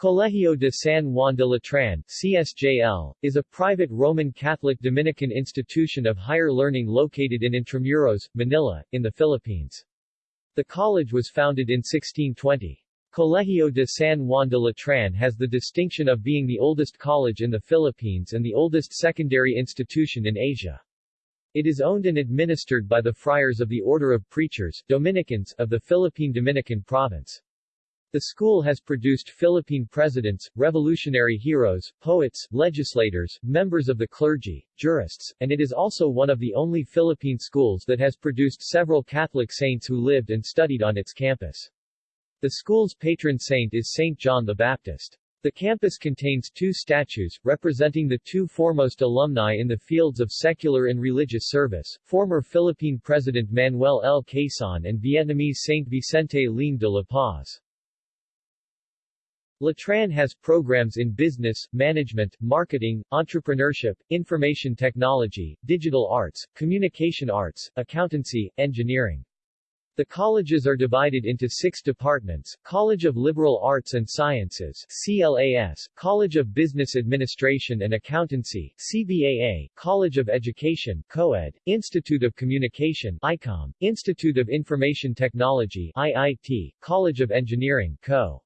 Colegio de San Juan de Letran CSJL, is a private Roman Catholic Dominican institution of higher learning located in Intramuros, Manila, in the Philippines. The college was founded in 1620. Colegio de San Juan de Letran has the distinction of being the oldest college in the Philippines and the oldest secondary institution in Asia. It is owned and administered by the Friars of the Order of Preachers Dominicans of the Philippine Dominican Province. The school has produced Philippine presidents, revolutionary heroes, poets, legislators, members of the clergy, jurists, and it is also one of the only Philippine schools that has produced several Catholic saints who lived and studied on its campus. The school's patron saint is Saint John the Baptist. The campus contains two statues, representing the two foremost alumni in the fields of secular and religious service, former Philippine President Manuel L. Quezon and Vietnamese Saint Vicente Liem de la Paz. Letran has programs in business, management, marketing, entrepreneurship, information technology, digital arts, communication arts, accountancy, engineering. The colleges are divided into six departments, College of Liberal Arts and Sciences CLAS, College of Business Administration and Accountancy CBAA, College of Education COED, Institute of Communication ICOM, Institute of Information Technology IIT, College of Engineering CO.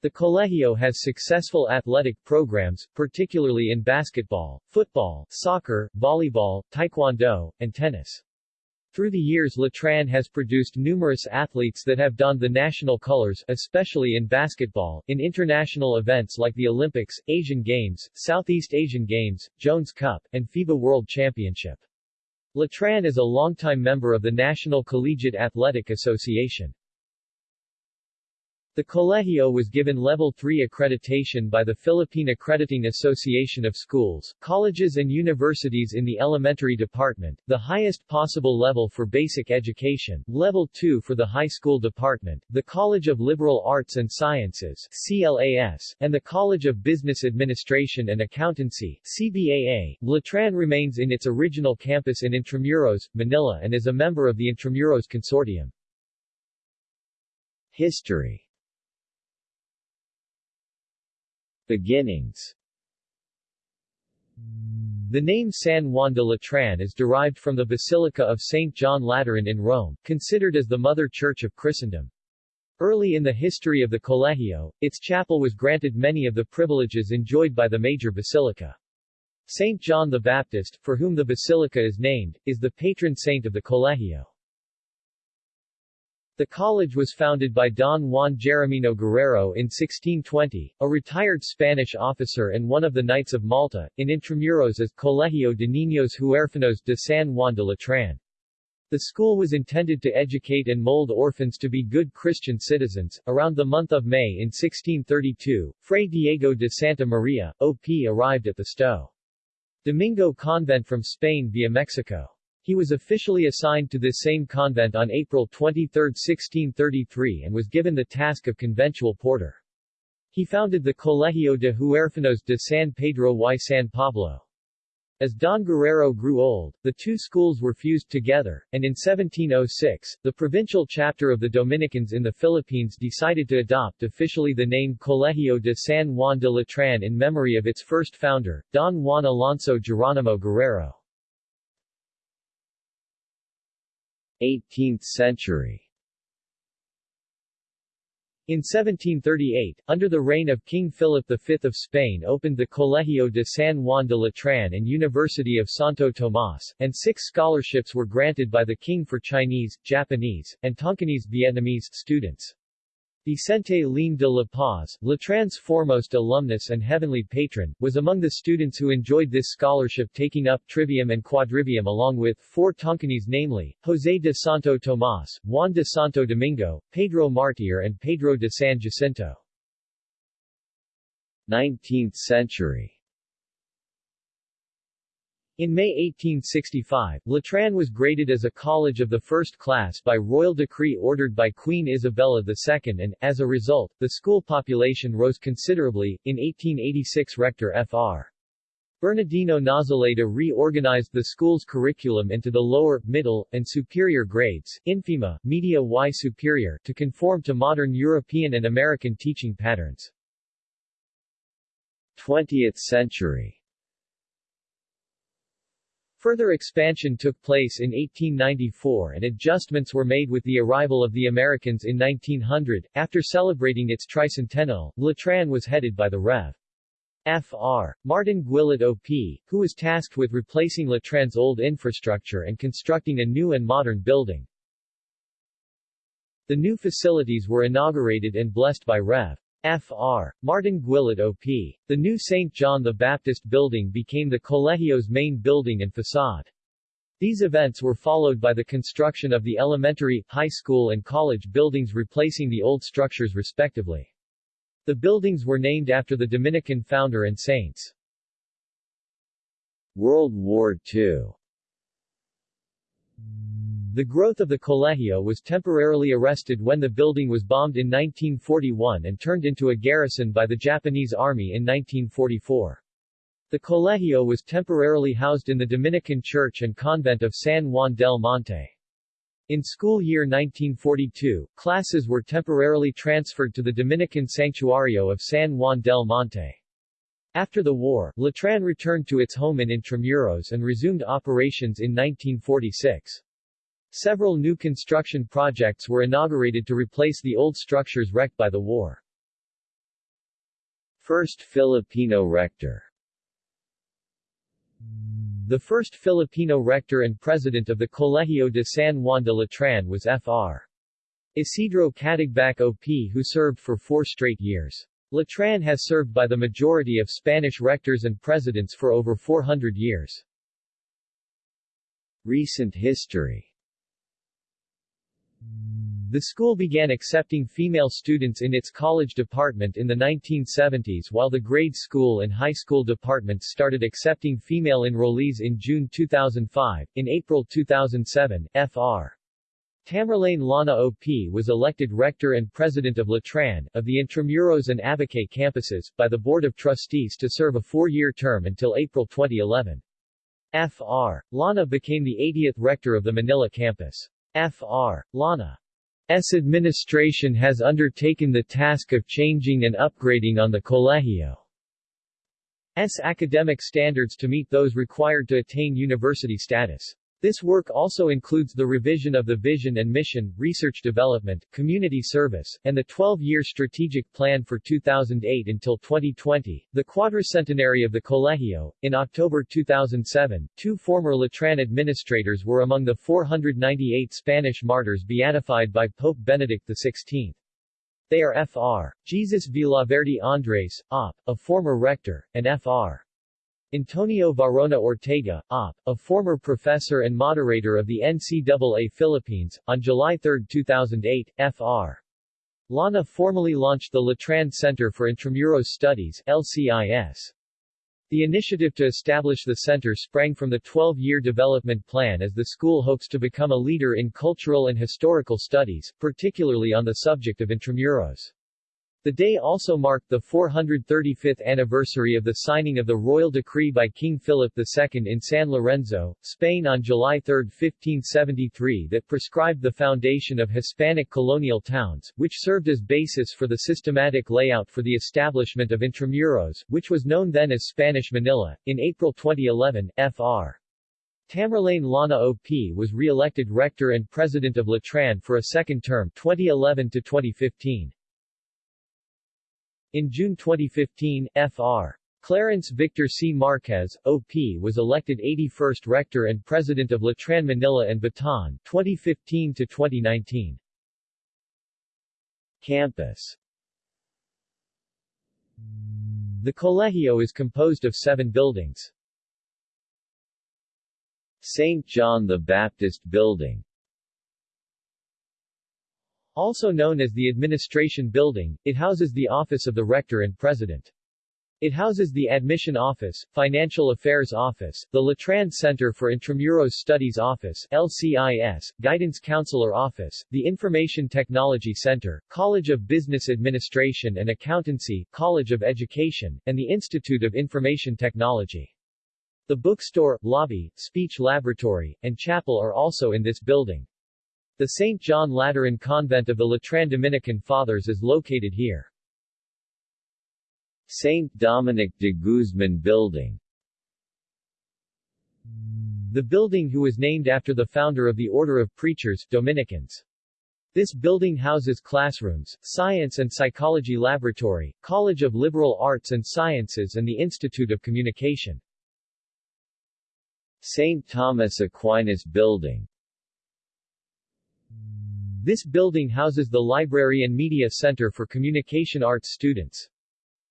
The Colegio has successful athletic programs, particularly in basketball, football, soccer, volleyball, taekwondo, and tennis. Through the years Letran has produced numerous athletes that have donned the national colors, especially in basketball, in international events like the Olympics, Asian Games, Southeast Asian Games, Jones Cup, and FIBA World Championship. Letran is a longtime member of the National Collegiate Athletic Association. The Colegio was given Level 3 accreditation by the Philippine Accrediting Association of Schools, Colleges and Universities in the Elementary Department, the highest possible level for basic education, Level 2 for the High School Department, the College of Liberal Arts and Sciences CLAS, and the College of Business Administration and Accountancy CBAA. Letran remains in its original campus in Intramuros, Manila and is a member of the Intramuros Consortium. History Beginnings The name San Juan de Letran is derived from the Basilica of St. John Lateran in Rome, considered as the Mother Church of Christendom. Early in the history of the Colegio, its chapel was granted many of the privileges enjoyed by the major basilica. St. John the Baptist, for whom the basilica is named, is the patron saint of the Colegio. The college was founded by Don Juan Geronimo Guerrero in 1620, a retired Spanish officer and one of the Knights of Malta, in Intramuros as Colegio de Niños Huérfanos de San Juan de Letran. The school was intended to educate and mold orphans to be good Christian citizens. Around the month of May in 1632, Fray Diego de Santa Maria, O.P. arrived at the Sto. Domingo convent from Spain via Mexico. He was officially assigned to this same convent on April 23, 1633 and was given the task of conventual porter. He founded the Colegio de Huérfanos de San Pedro y San Pablo. As Don Guerrero grew old, the two schools were fused together, and in 1706, the provincial chapter of the Dominicans in the Philippines decided to adopt officially the name Colegio de San Juan de Letran in memory of its first founder, Don Juan Alonso Geronimo Guerrero. 18th century in 1738, under the reign of King Philip V of Spain opened the Colegio de San Juan de Letran and University of Santo Tomas, and six scholarships were granted by the king for Chinese, Japanese, and Tonkinese Vietnamese students. Vicente Liem de la Paz, Letran's foremost alumnus and heavenly patron, was among the students who enjoyed this scholarship taking up trivium and quadrivium along with four Tonkinese namely, José de Santo Tomas, Juan de Santo Domingo, Pedro Martir and Pedro de San Jacinto. 19th century in May 1865, Letran was graded as a college of the first class by royal decree ordered by Queen Isabella II and, as a result, the school population rose considerably. In 1886 Rector Fr. Bernardino Nazaleta reorganized the school's curriculum into the lower, middle, and superior grades, infima, media y superior, to conform to modern European and American teaching patterns. 20th century Further expansion took place in 1894 and adjustments were made with the arrival of the Americans in 1900. After celebrating its tricentennial, Letran was headed by the Rev. Fr. Martin Guillet OP, who was tasked with replacing Letran's old infrastructure and constructing a new and modern building. The new facilities were inaugurated and blessed by Rev. Fr. Martin Guillet OP. The new St. John the Baptist building became the Colegio's main building and facade. These events were followed by the construction of the elementary, high school and college buildings replacing the old structures respectively. The buildings were named after the Dominican founder and saints. World War II the growth of the Colegio was temporarily arrested when the building was bombed in 1941 and turned into a garrison by the Japanese Army in 1944. The Colegio was temporarily housed in the Dominican Church and Convent of San Juan del Monte. In school year 1942, classes were temporarily transferred to the Dominican Sanctuario of San Juan del Monte. After the war, Letran returned to its home in Intramuros and resumed operations in 1946. Several new construction projects were inaugurated to replace the old structures wrecked by the war. First Filipino rector The first Filipino rector and president of the Colegio de San Juan de Letran was Fr. Isidro Catigbac OP who served for four straight years. Letran has served by the majority of Spanish rectors and presidents for over 400 years. Recent history the school began accepting female students in its college department in the 1970s while the grade school and high school departments started accepting female enrollees in June 2005. In April 2007, Fr. Tamerlane Lana OP was elected rector and president of Letran, of the Intramuros and Abucay campuses, by the Board of Trustees to serve a four-year term until April 2011. Fr. Lana became the 80th rector of the Manila campus. Fr. Lana S. administration has undertaken the task of changing and upgrading on the Colegio's academic standards to meet those required to attain university status. This work also includes the revision of the vision and mission, research development, community service, and the 12-year strategic plan for 2008 until 2020. The quadricentenary of the Colegio. In October 2007, two former Letran administrators were among the 498 Spanish martyrs beatified by Pope Benedict XVI. They are Fr. Jesus Villaverde Andres, OP, a former rector, and Fr. Antonio Varona Ortega, OP., a former professor and moderator of the NCAA Philippines, on July 3, 2008, Fr. Lana formally launched the Letran Center for Intramuros Studies LCIS. The initiative to establish the center sprang from the 12-year development plan as the school hopes to become a leader in cultural and historical studies, particularly on the subject of Intramuros. The day also marked the 435th anniversary of the signing of the royal decree by King Philip II in San Lorenzo, Spain on July 3, 1573 that prescribed the foundation of Hispanic colonial towns, which served as basis for the systematic layout for the establishment of Intramuros, which was known then as Spanish Manila. In April 2011, Fr. Tamerlane Lana OP was re-elected rector and president of Letran for a second term 2011 to 2015. In June 2015, Fr. Clarence Victor C. Marquez, OP was elected 81st Rector and President of Letran Manila and Bataan 2015 to 2019. Campus The Colegio is composed of seven buildings. St. John the Baptist Building also known as the Administration Building, it houses the office of the Rector and President. It houses the Admission Office, Financial Affairs Office, the Letran Center for Intramuros Studies Office LCIS, Guidance Counselor Office, the Information Technology Center, College of Business Administration and Accountancy, College of Education, and the Institute of Information Technology. The bookstore, lobby, speech laboratory, and chapel are also in this building. The St. John Lateran Convent of the Letran Dominican Fathers is located here. Saint Dominic de Guzman Building The building who was named after the founder of the Order of Preachers, Dominicans. This building houses classrooms, science and psychology laboratory, College of Liberal Arts and Sciences and the Institute of Communication. St. Thomas Aquinas Building This building houses the Library and Media Center for Communication Arts students.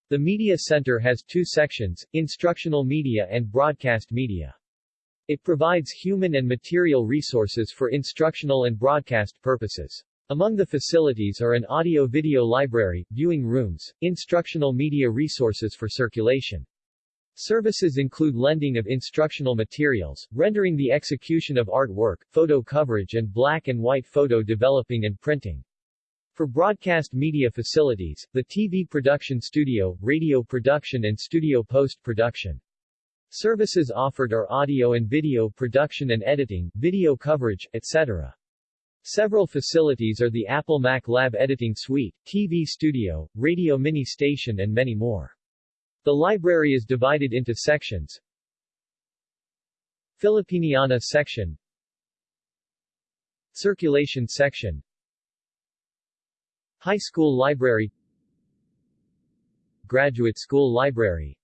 The Media Center has two sections, Instructional Media and Broadcast Media. It provides human and material resources for instructional and broadcast purposes. Among the facilities are an audio-video library, viewing rooms, instructional media resources for circulation. Services include lending of instructional materials, rendering the execution of artwork, photo coverage and black and white photo developing and printing. For broadcast media facilities, the TV production studio, radio production and studio post-production. Services offered are audio and video production and editing, video coverage, etc. Several facilities are the Apple Mac Lab Editing Suite, TV Studio, Radio Mini Station and many more. The library is divided into sections. Filipiniana section. Circulation section. High School Library. Graduate School Library.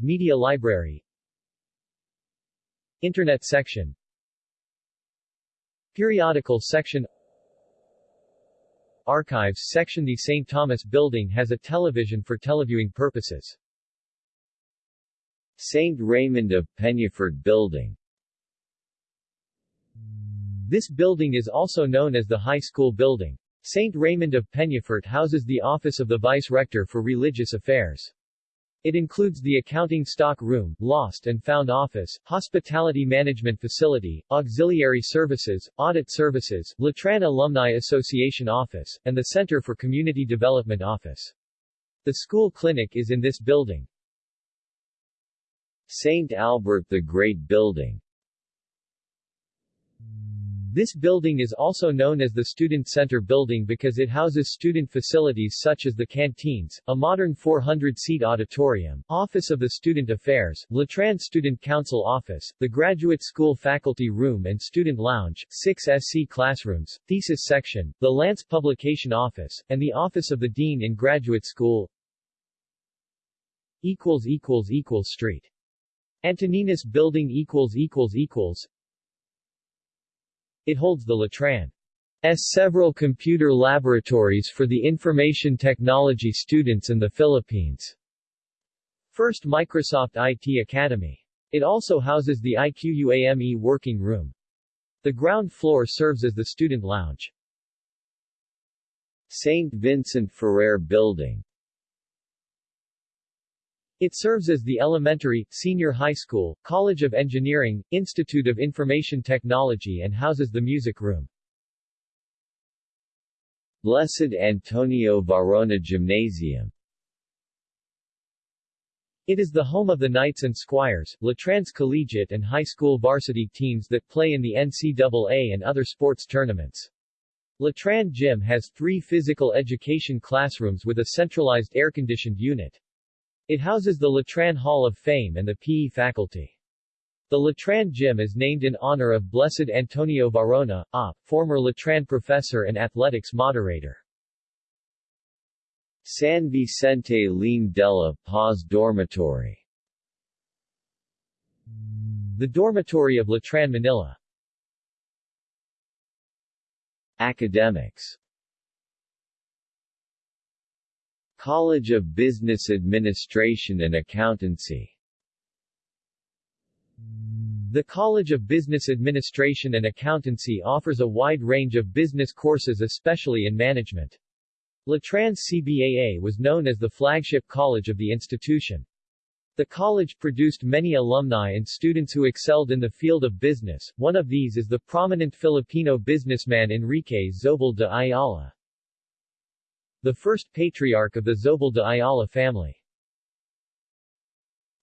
Media Library. Internet section. Periodical section Archives section The St. Thomas Building has a television for televiewing purposes. St. Raymond of Peñafort Building This building is also known as the High School Building. St. Raymond of Peñafort houses the office of the Vice-Rector for Religious Affairs. It includes the accounting stock room, lost and found office, hospitality management facility, auxiliary services, audit services, Letran Alumni Association office, and the Center for Community Development office. The school clinic is in this building. St. Albert the Great Building this building is also known as the Student Center Building because it houses student facilities such as the canteens, a modern 400-seat auditorium, Office of the Student Affairs, Letran Student Council Office, the Graduate School Faculty Room and Student Lounge, six SC classrooms, Thesis Section, the Lance Publication Office, and the Office of the Dean in Graduate School. Street. Antoninus Building it holds the Letran's several computer laboratories for the information technology students in the Philippines. First Microsoft IT Academy. It also houses the IQUAME working room. The ground floor serves as the student lounge. St. Vincent Ferrer Building it serves as the elementary, senior high school, College of Engineering, Institute of Information Technology and houses the music room. Blessed Antonio Varona Gymnasium It is the home of the Knights and Squires, Letran's collegiate and high school varsity teams that play in the NCAA and other sports tournaments. Letran Gym has three physical education classrooms with a centralized air-conditioned unit. It houses the Letran Hall of Fame and the PE faculty. The Letran Gym is named in honor of Blessed Antonio Varona, OP, former Letran professor and athletics moderator. San Vicente Liem de la Paz Dormitory The dormitory of Letran Manila Academics College of Business Administration and Accountancy The College of Business Administration and Accountancy offers a wide range of business courses especially in management. Letran's CBAA was known as the flagship college of the institution. The college produced many alumni and students who excelled in the field of business, one of these is the prominent Filipino businessman Enrique Zobel de Ayala the first patriarch of the Zobel de Ayala family.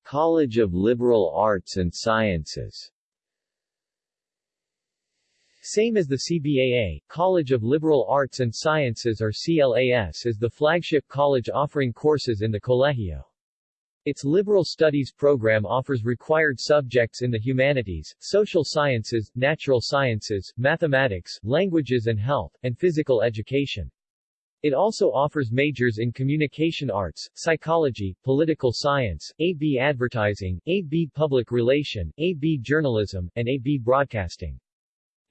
College of Liberal Arts and Sciences Same as the CBAA, College of Liberal Arts and Sciences or CLAS is the flagship college offering courses in the Colegio. Its liberal studies program offers required subjects in the humanities, social sciences, natural sciences, mathematics, languages and health, and physical education. It also offers majors in communication arts, psychology, political science, AB advertising, AB public relation, AB journalism, and AB broadcasting.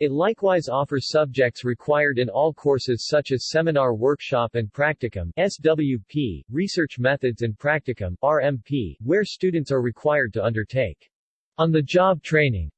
It likewise offers subjects required in all courses such as Seminar Workshop and Practicum SWP, Research Methods and Practicum RMP, where students are required to undertake on-the-job training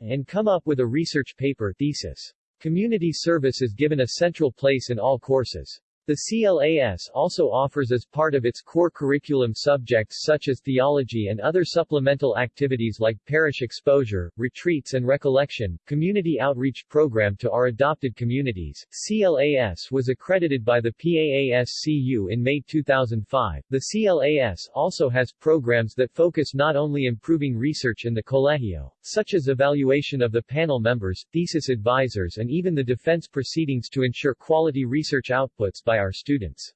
and come up with a research paper thesis. Community service is given a central place in all courses. The CLAS also offers as part of its core curriculum subjects such as theology and other supplemental activities like parish exposure, retreats and recollection, community outreach program to our adopted communities. CLAS was accredited by the PAASCU in May 2005. The CLAS also has programs that focus not only improving research in the colegio, such as evaluation of the panel members, thesis advisors and even the defense proceedings to ensure quality research outputs by our students.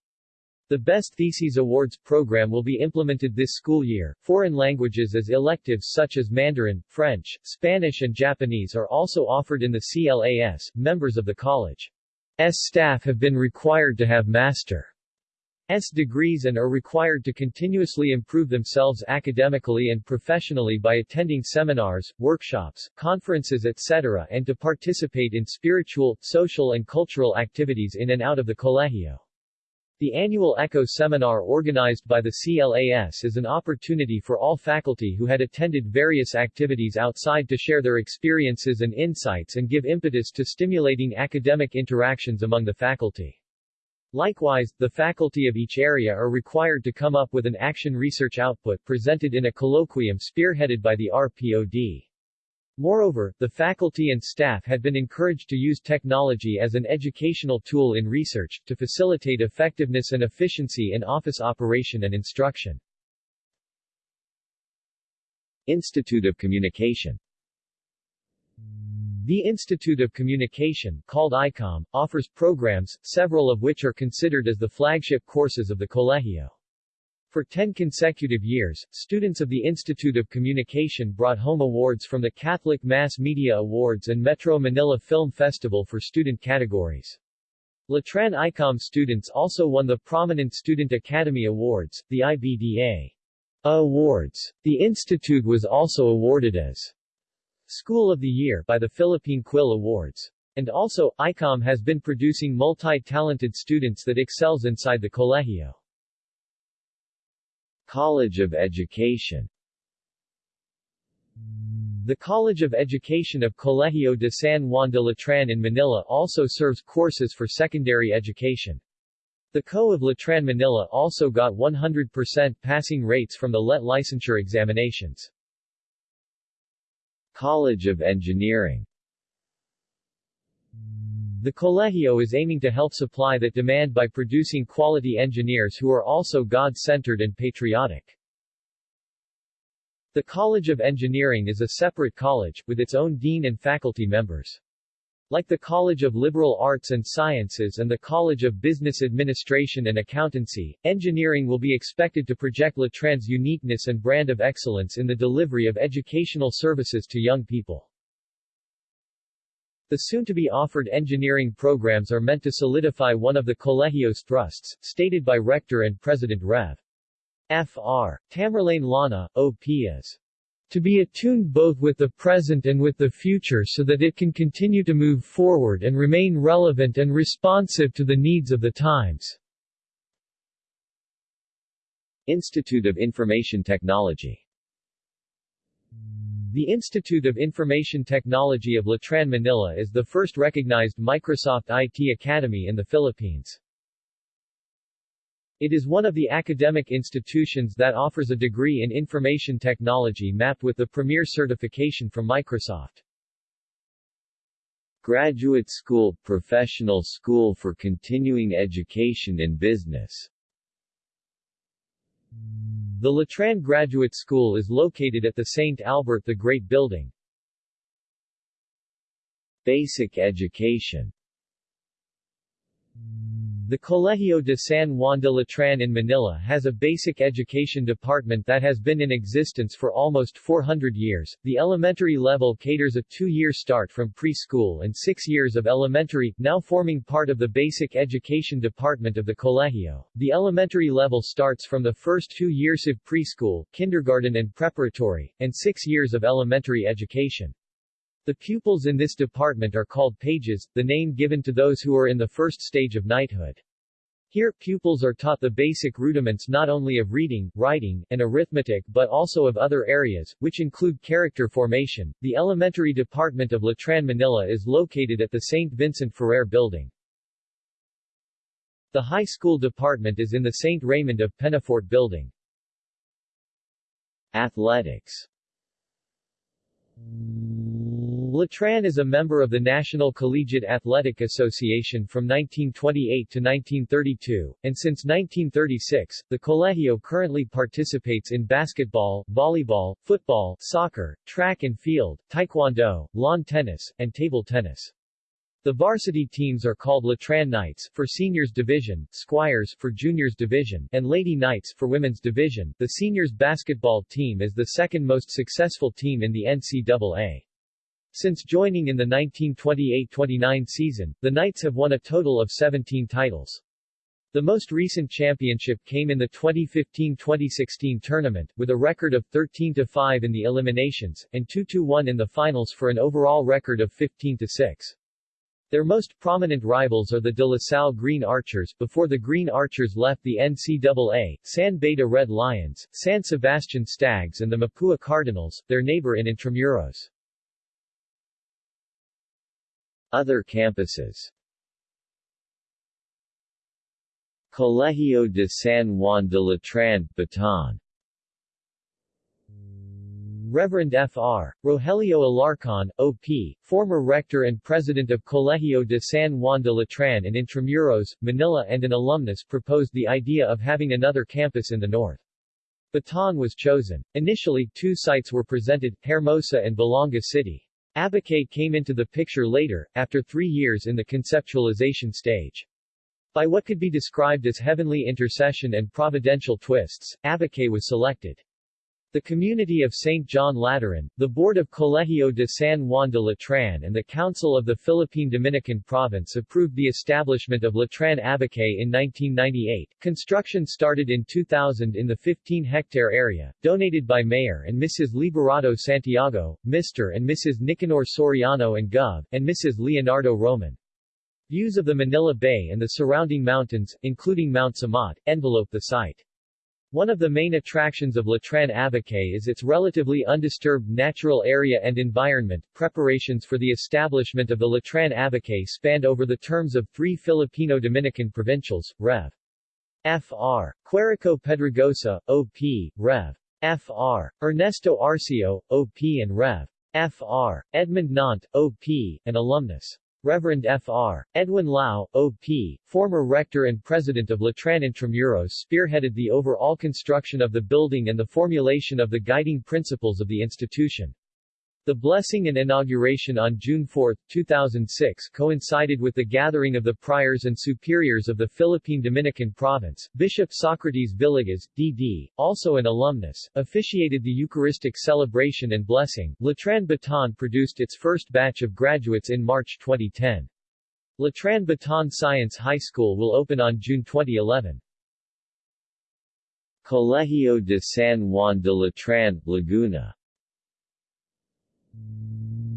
The Best Theses Awards program will be implemented this school year. Foreign languages as electives such as Mandarin, French, Spanish and Japanese are also offered in the CLAS. Members of the college's staff have been required to have master's degrees and are required to continuously improve themselves academically and professionally by attending seminars, workshops, conferences etc. and to participate in spiritual, social and cultural activities in and out of the colegio. The annual ECHO seminar organized by the CLAS is an opportunity for all faculty who had attended various activities outside to share their experiences and insights and give impetus to stimulating academic interactions among the faculty. Likewise, the faculty of each area are required to come up with an action research output presented in a colloquium spearheaded by the RPOD. Moreover, the faculty and staff had been encouraged to use technology as an educational tool in research, to facilitate effectiveness and efficiency in office operation and instruction. Institute of Communication the Institute of Communication, called ICOM, offers programs, several of which are considered as the flagship courses of the Colegio. For 10 consecutive years, students of the Institute of Communication brought home awards from the Catholic Mass Media Awards and Metro Manila Film Festival for student categories. Letran ICOM students also won the Prominent Student Academy Awards, the IBDA Awards. The institute was also awarded as School of the Year by the Philippine Quill Awards. And also, ICOM has been producing multi-talented students that excels inside the colegio. College of Education The College of Education of Colegio de San Juan de Letran in Manila also serves courses for secondary education. The CO of Letran Manila also got 100% passing rates from the LET licensure examinations. College of Engineering The Colegio is aiming to help supply that demand by producing quality engineers who are also God-centered and patriotic. The College of Engineering is a separate college, with its own dean and faculty members. Like the College of Liberal Arts and Sciences and the College of Business Administration and Accountancy, engineering will be expected to project Letran's uniqueness and brand of excellence in the delivery of educational services to young people. The soon-to-be offered engineering programs are meant to solidify one of the Colegio's thrusts, stated by Rector and President Rev. Fr. Tamerlane Lana, OP as to be attuned both with the present and with the future so that it can continue to move forward and remain relevant and responsive to the needs of the times. Institute of Information Technology The Institute of Information Technology of Letran Manila is the first recognized Microsoft IT Academy in the Philippines. It is one of the academic institutions that offers a degree in information technology mapped with the premier certification from Microsoft. Graduate School – Professional School for Continuing Education in Business The Letran Graduate School is located at the St. Albert the Great Building. Basic education the Colegio de San Juan de Letran in Manila has a basic education department that has been in existence for almost 400 years. The elementary level caters a two-year start from preschool and six years of elementary, now forming part of the basic education department of the Colegio. The elementary level starts from the first two years of preschool, kindergarten and preparatory, and six years of elementary education. The pupils in this department are called pages, the name given to those who are in the first stage of knighthood. Here, pupils are taught the basic rudiments not only of reading, writing, and arithmetic but also of other areas, which include character formation. The elementary department of Letran Manila is located at the St. Vincent Ferrer building. The high school department is in the St. Raymond of Penafort building. Athletics Letran is a member of the National Collegiate Athletic Association from 1928 to 1932, and since 1936, the Colegio currently participates in basketball, volleyball, football, soccer, track and field, taekwondo, lawn tennis, and table tennis. The varsity teams are called Letran Knights for seniors division, Squires for juniors division, and Lady Knights for women's division. The seniors basketball team is the second most successful team in the NCAA. Since joining in the 1928-29 season, the Knights have won a total of 17 titles. The most recent championship came in the 2015-2016 tournament, with a record of 13-5 in the eliminations, and 2-1 in the finals for an overall record of 15-6. Their most prominent rivals are the De La Salle Green Archers, before the Green Archers left the NCAA, San Beda Red Lions, San Sebastian Stags and the Mapua Cardinals, their neighbor in Intramuros. Other campuses Colegio de San Juan de Letran, Bataan Reverend Fr. Rogelio Alarcon, OP, former rector and president of Colegio de San Juan de Letran in Intramuros, Manila and an alumnus proposed the idea of having another campus in the north. Bataan was chosen. Initially, two sites were presented, Hermosa and Balanga City. Abucay came into the picture later, after three years in the conceptualization stage. By what could be described as heavenly intercession and providential twists, Abucay was selected. The community of St. John Lateran, the Board of Colegio de San Juan de Letran and the Council of the Philippine Dominican Province approved the establishment of Letran Abucay in 1998. Construction started in 2000 in the 15-hectare area, donated by Mayor and Mrs. Liberado Santiago, Mr. and Mrs. Nicanor Soriano and Gov., and Mrs. Leonardo Roman. Views of the Manila Bay and the surrounding mountains, including Mount Samat, envelope the site. One of the main attractions of Letran Abucay is its relatively undisturbed natural area and environment. Preparations for the establishment of the Letran Abucay spanned over the terms of three Filipino-Dominican provincials, Rev. Fr. Quirico Pedregosa, O.P., Rev. Fr. Ernesto Arcio, O.P. and Rev. Fr. Edmund Nant, O.P., and alumnus. Reverend Fr. Edwin Lau, O.P., former rector and president of Letran Intramuros spearheaded the overall construction of the building and the formulation of the guiding principles of the institution. The blessing and inauguration on June 4, 2006 coincided with the gathering of the priors and superiors of the Philippine Dominican Province. Bishop Socrates Villegas, D.D., also an alumnus, officiated the Eucharistic celebration and blessing. Letran Bataan produced its first batch of graduates in March 2010. Letran Bataan Science High School will open on June 2011. Colegio de San Juan de Letran, Laguna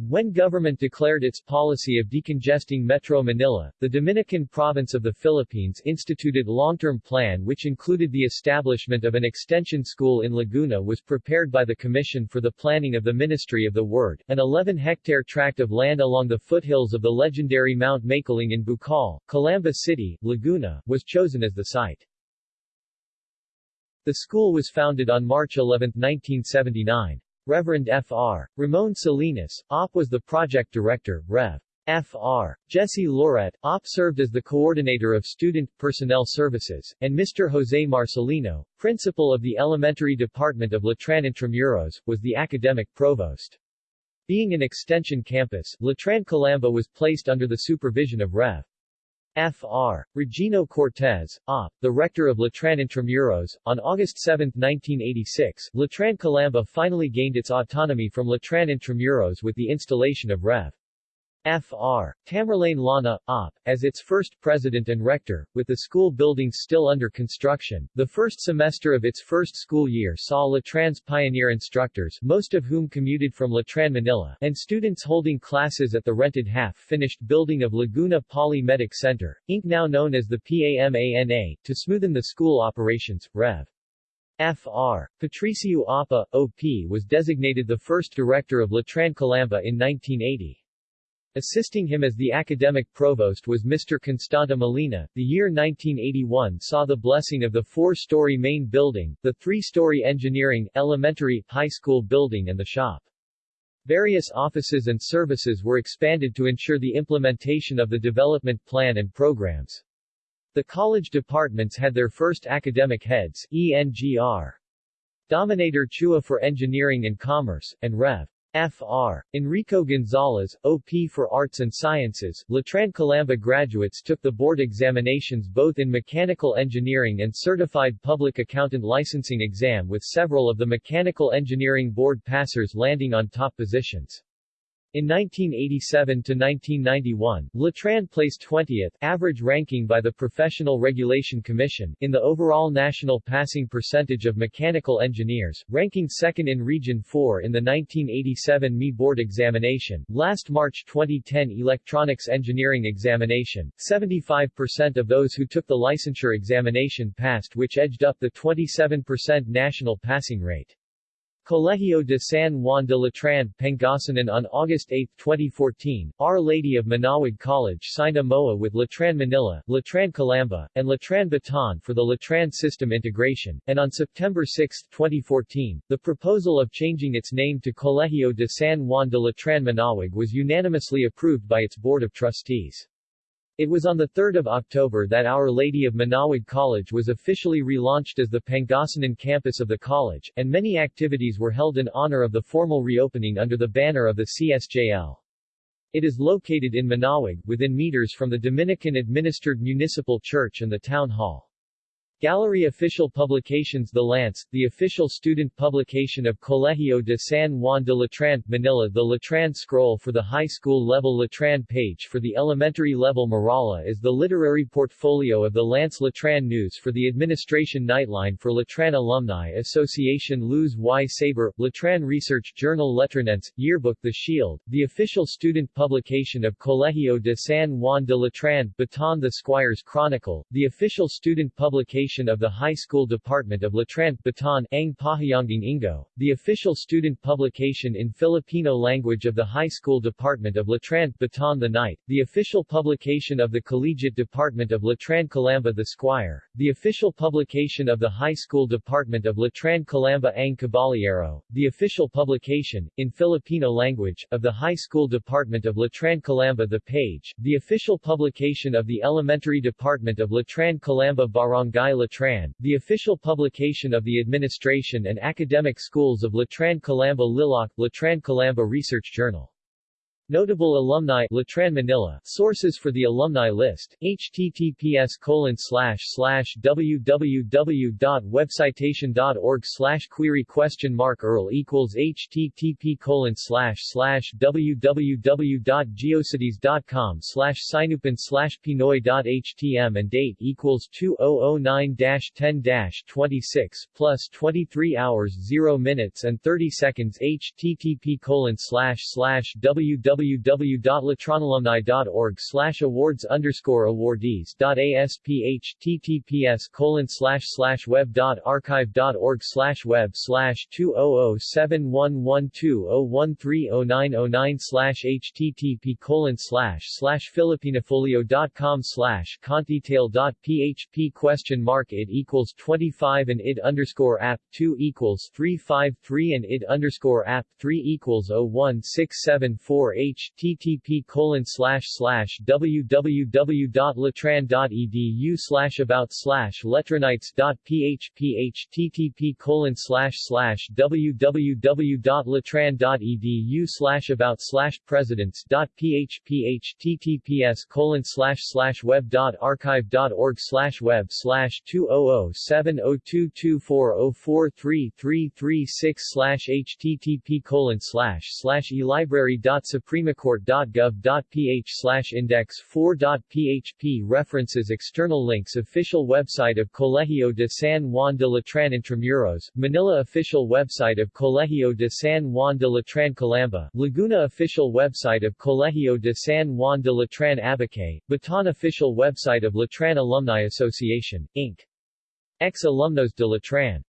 when government declared its policy of decongesting Metro Manila, the Dominican province of the Philippines instituted long-term plan which included the establishment of an extension school in Laguna was prepared by the Commission for the Planning of the Ministry of the Word. An 11-hectare tract of land along the foothills of the legendary Mount Makiling in Bukal, Calamba City, Laguna, was chosen as the site. The school was founded on March 11, 1979. Reverend Fr. Ramon Salinas, OP was the project director, Rev. Fr. Jesse Loret, OP served as the coordinator of student personnel services, and Mr. Jose Marcelino, principal of the elementary department of Letran Intramuros, was the academic provost. Being an extension campus, Letran Calamba was placed under the supervision of Rev. Fr. Regino Cortez, A., the rector of Letran Intramuros. On August 7, 1986, Letran Calamba finally gained its autonomy from Letran Intramuros with the installation of Rev. Fr. Tamerlane Lana, Op. as its first president and rector, with the school buildings still under construction. The first semester of its first school year saw Letran's pioneer instructors, most of whom commuted from Letran, Manila, and students holding classes at the rented half-finished building of Laguna Poly Medic Center, Inc. now known as the PAMANA, to smoothen the school operations. Rev. Fr. Patricio Apa, OP was designated the first director of Letran Calamba in 1980. Assisting him as the academic provost was Mr. Constanta Molina. The year 1981 saw the blessing of the four-story main building, the three-story engineering, elementary, high school building and the shop. Various offices and services were expanded to ensure the implementation of the development plan and programs. The college departments had their first academic heads, ENGR. Dominator Chua for Engineering and Commerce, and Rev. Fr. Enrico Gonzalez, OP for Arts and Sciences, Letran Calamba graduates took the board examinations both in Mechanical Engineering and Certified Public Accountant Licensing exam with several of the Mechanical Engineering Board passers landing on top positions. In 1987–1991, Letran placed 20th average ranking by the Professional Regulation Commission in the overall national passing percentage of mechanical engineers, ranking second in Region 4 in the 1987 ME Board examination. Last March 2010 Electronics Engineering examination, 75% of those who took the licensure examination passed which edged up the 27% national passing rate. Colegio de San Juan de Letran, Pangasinan on August 8, 2014, Our Lady of Manaoag College signed a MOA with Letran Manila, Letran Calamba, and Letran Bataan for the Letran system integration, and on September 6, 2014, the proposal of changing its name to Colegio de San Juan de Letran Manaoag was unanimously approved by its Board of Trustees. It was on 3 October that Our Lady of Manaoag College was officially relaunched as the Pangasinan campus of the college, and many activities were held in honor of the formal reopening under the banner of the CSJL. It is located in Manaoag, within meters from the Dominican-administered municipal church and the town hall. Gallery Official Publications The Lance, the official student publication of Colegio de San Juan de Letran, Manila The Letran Scroll for the high school level Letran page for the elementary level Marala is the literary portfolio of the Lance Letran News for the Administration Nightline for Letran Alumni Association Luz y Saber, Letran Research Journal Letranense, Yearbook The Shield, the official student publication of Colegio de San Juan de Letran, Bataan The Squires Chronicle, the official student publication of the High School Department of Letran, Bataan, Ang Pahayanging Ingo, the official student publication in Filipino language of the High School Department of Letran, Bataan The Night, the official publication of the Collegiate Department of Letran Calamba The Squire, the official publication of the High School Department of Letran Calamba Ang Caballero, the official publication, in Filipino language, of the High School Department of Letran Calamba The Page, the official publication of the Elementary Department of Letran Calamba Barangay Letran, the official publication of the administration and academic schools of Letran Calamba Liloc, Letran Calamba Research Journal. Notable alumni Letran Manila Sources for the alumni list https colon slash slash www.webcitation.org slash query question mark earl equals http colon slash slash www.geocities.com slash sinupan slash pinoy.htm and date equals 2009-10-26 plus 23 hours 0 minutes and 30 seconds http colon slash slash www www.letranalumni.org slash awards underscore awardees.asph ttps colon slash slash web dot archive dot org slash web slash 200711201309009 slash http colon slash slash filipinofolio.com slash contdetail.php question mark it equals 25 and id underscore app 2 equals 353 and id underscore app 3 equals 01674 http colon slash slash www.latran.edu slash about slash letranites.php http colon slash slash www.latran.edu slash about slash presidents.php https colon slash slash web.archive.org slash web slash 200702240433336 slash http colon slash slash elibrary.supremecourt.gov.ph slash index 4.php References External links Official website of Colegio de San Juan de Letran Intramuros, Manila Official website of Colegio de San Juan de Letran Calamba, Laguna Official website of Colegio de San Juan de Letran Abucay, Bataan Official website of Letran Alumni Association, Inc. Ex-Alumnos de Letran